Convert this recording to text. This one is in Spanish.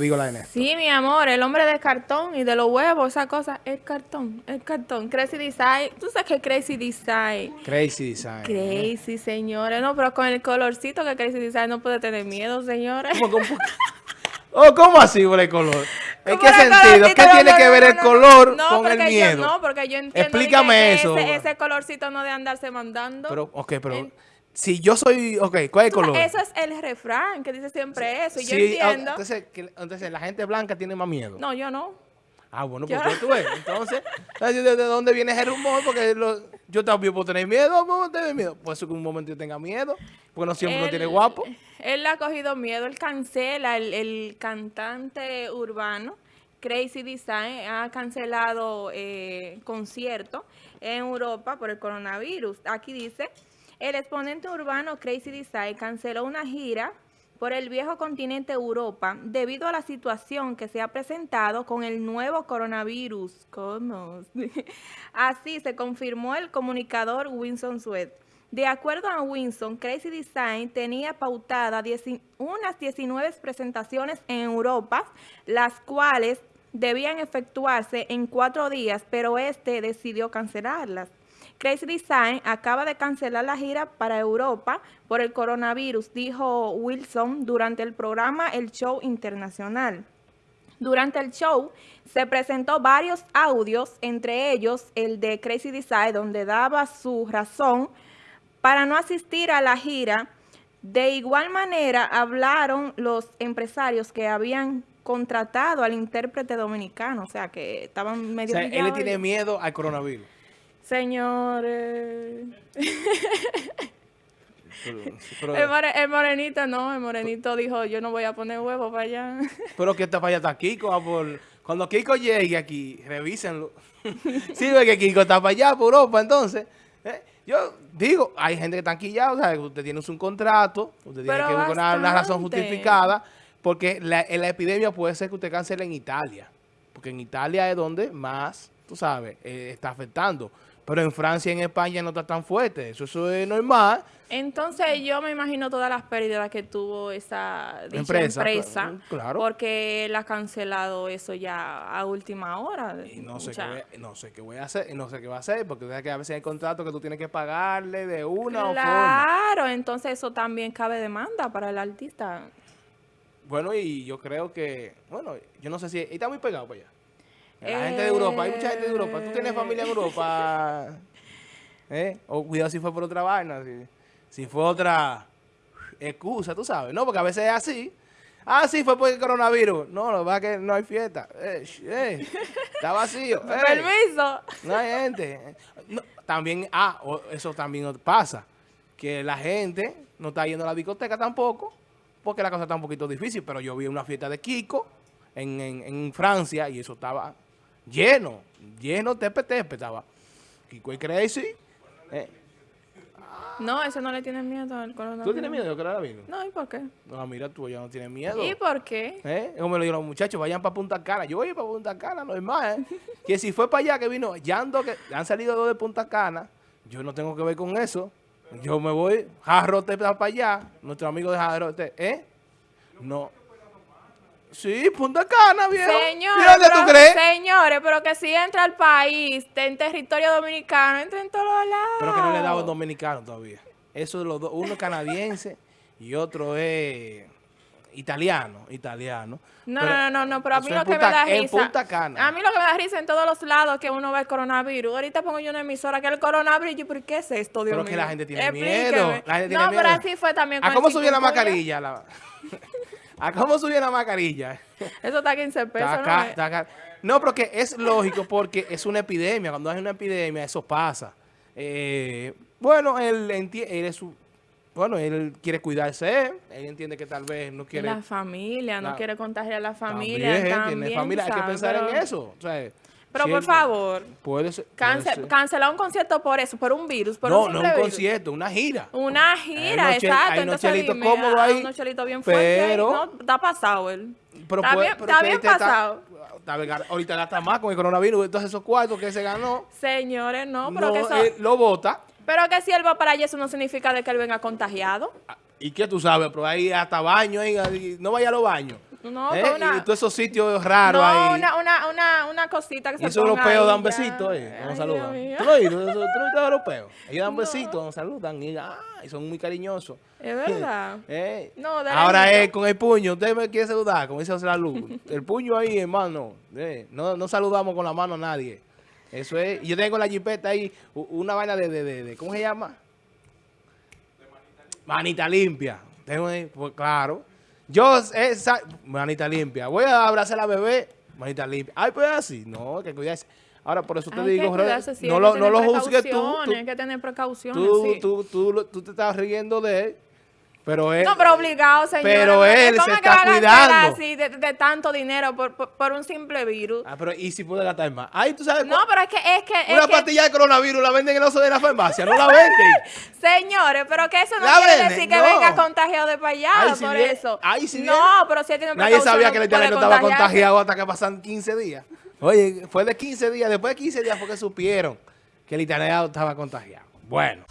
digo la N. Sí, mi amor, el hombre de cartón y de los huevos, esa cosa, es cartón, es cartón. Crazy Design, tú sabes que Crazy Design. Crazy Design. Crazy, señores. No, pero con el colorcito que Crazy Design no puede tener miedo, señores. ¿Cómo, cómo? Oh, ¿cómo así por el color? ¿En ¿Cómo qué el sentido? ¿Qué tiene no, que ver el color no, con el miedo? Yo, no, porque yo entiendo Explícame que eso. Ese, ese colorcito no de andarse mandando. Pero, ok, pero En- si yo soy, ok, ¿cuál es el color? Eso es el refrán que dice siempre eso. Y yo Sí, ah, entiendo. Entonces, que- entonces la gente blanca tiene más miedo. No, yo no. Ah, bueno, pues tú ves. Entonces, ¿de, de dónde viene ese rumor? Porque lo- yo también puedo tener miedo, puedo tener miedo. Puede ser que un momento yo tenga miedo, porque no siempre uno tiene guapo. Él ha cogido miedo, él cancela, el, el cantante urbano, Crazy Design, ha cancelado eh, concierto en Europa por el coronavirus. Aquí dice, el exponente urbano Crazy Design canceló una gira por el viejo continente Europa debido a la situación que se ha presentado con el nuevo coronavirus. ¿Cómo? Así se confirmó el comunicador Winston Sweat. De acuerdo a Winston, Crazy Design tenía pautada unas 19 presentaciones en Europa, las cuales debían efectuarse en cuatro días, pero este decidió cancelarlas. Crazy Design acaba de cancelar la gira para Europa por el coronavirus, dijo Wilson durante el programa El Show Internacional. Durante el show se presentó varios audios, entre ellos el de Crazy Design, donde daba su razón para no asistir a la gira. De igual manera, hablaron los empresarios que habían contratado al intérprete dominicano, o sea, que estaban O medio... sea, él le tiene miedo al coronavirus. Señores... Pero, pero, El, more- el morenito no, el morenito dijo, yo no voy a poner huevo para allá. pero que está para allá está Kiko. ah, por- cuando Kiko llegue aquí, revísenlo. sí, ve que Kiko está para allá, por Europa, entonces. eh, yo digo, hay gente que está anquillada, o sea, usted tiene un contrato, usted tiene que buscar una, una razón justificada, porque la, en la epidemia puede ser que usted cancele en Italia, porque en Italia es donde más, tú sabes, eh, está afectando. Pero en Francia y en España no está tan fuerte, eso, eso es normal. Entonces yo me imagino todas las pérdidas que tuvo esa Empresa, empresa, cl- claro. porque él ha cancelado eso ya a última hora. Y no sé, O qué voy, no sé qué voy a hacer, no sé qué va a hacer, porque que a veces hay contratos que tú tienes que pagarle de una o forma. Claro, entonces eso también cabe demanda para el artista. Bueno, y yo creo que, bueno, yo no sé si, está muy pegado para allá. La gente de Europa, hay mucha gente de Europa. ¿Tú tienes familia en Europa? ¿Eh? O cuidado si fue por otra vaina, si, si fue otra excusa, tú sabes. No, porque a veces es así. Ah, sí, fue por el coronavirus. No, lo es que no hay fiesta. Eh, eh, está vacío. eh. Permiso. No hay gente. No, también, ah, eso también pasa. Que la gente no está yendo a la discoteca tampoco, porque la cosa está un poquito difícil. Pero yo vi una fiesta de Kiko en, en, en Francia y eso estaba lleno, lleno, tepe, tepe estaba. Kiko y Crazy. Eh, No, eso no le tiene miedo al coronavirus. ¿Tú tienes miedo de coronavirus? No, ¿y por qué? No, mira, tú ya no tienes miedo. ¿Y por qué? ¿Eh? Es Como me lo dijeron los muchachos, vayan para Punta Cana. Yo voy para Punta Cana, normal, ¿eh? que si fue para allá que vino, ya ando, que han salido dos de Punta Cana, yo no tengo que ver con eso. Yo me voy, Jarrote para allá, nuestro amigo de Jarrote, ¿eh? No. Sí, Punta Cana, viejo. Señores, ¿Y dónde pero, tú crees? señores, pero que si entra al país, en territorio dominicano, entra en todos lados. Pero que no le he dado el dominicano todavía. Eso de los dos, uno es canadiense y otro es italiano, italiano. No, Pero no, no, no, pero a mí en lo que me da en risa. Punta Cana. A mí lo que me da risa en todos los lados que uno ve el coronavirus. Ahorita pongo yo una emisora que el coronavirus, y yo, ¿por qué es esto, Dios Pero mío? que la gente tiene Explíqueme. miedo. La gente tiene no, miedo. pero así fue también con ¿A el cómo subió la mascarilla? La- ¿A cómo subió la mascarilla? Eso está a 15 pesos, Está ¿no? acá, está acá. No, pero que es lógico porque es una epidemia. Cuando hay una epidemia, eso pasa. Eh, bueno, él, él es su- bueno, él quiere cuidarse. Él entiende que tal vez no quiere... la familia, no quiere contagiar a la También, familia. También, tiene familia. Hay que pensar en eso. O sea, Pero si por él- favor, Puede ser. puede cance- ser. cancelar un concierto por eso, por un virus, por no, un no simple un virus. concierto, una gira. Una gira, exacto. hay unos Entonces chelitos cómodos ah, ahí, unos chelitos bien fuertes pero- No, está pasado él. Pero está puede- bien, pero está bien este está- pasado. está ahorita gasta más con el coronavirus. Entonces esos cuartos que se ganó, Señores, no, pero no, que eso... él lo vota. Pero que si él va para allá, eso no significa de que él venga contagiado. ¿Y qué tú sabes? Pero ahí hasta baño, ahí, no vaya a los baños. No, ¿eh? con una- Y todos esos sitios raros no, ahí. una, una, una, una cosita que Y se esos europeos dan besitos, eh, Ay, saludan. ¿Tú lo oído? ¿Tú lo europeos? Ellos dan No. besitos, cuando saludan y, ah, y son muy cariñosos. Es verdad. Eh, No, de Ahora es con el puño. Usted me quiere saludar, como dice José La Luz. El puño ahí, hermano. Eh, no, no saludamos con la mano a nadie. Eso es. Yo tengo en la jipeta ahí una vaina de, de, de, de- ¿cómo se llama? Manita limpia. Tengo ahí, pues claro. Yo, esa, manita limpia. Voy a abrazar a la bebé, manita limpia. Ay, pues así. No, que cuidarse. Ahora, por eso te digo, cuidarse, sí, no lo, no lo juzgues tú. Hay que tener precauciones, tú, sí. tú, tú, tú te estás riendo de él. Pero él, No, pero obligado, señor. Pero él se está cuidando. así de, de tanto dinero por, por, por un simple virus? Ah, pero ¿y si puede gastar más? Ay, tú sabes No, pero es que, es que, Una es que pastilla de coronavirus la venden en el oso de la farmacia, no la venden. señores, pero que eso no La quiere venden, decir que no. venga contagiado de Ay, si por viene- eso. ay, si no, pero si él tiene Nadie sabía que el italiano estaba contagiado hasta que pasan 15 días. Oye, fue de 15 días, después de 15 días fue que supieron que el italiano estaba contagiado. Bueno.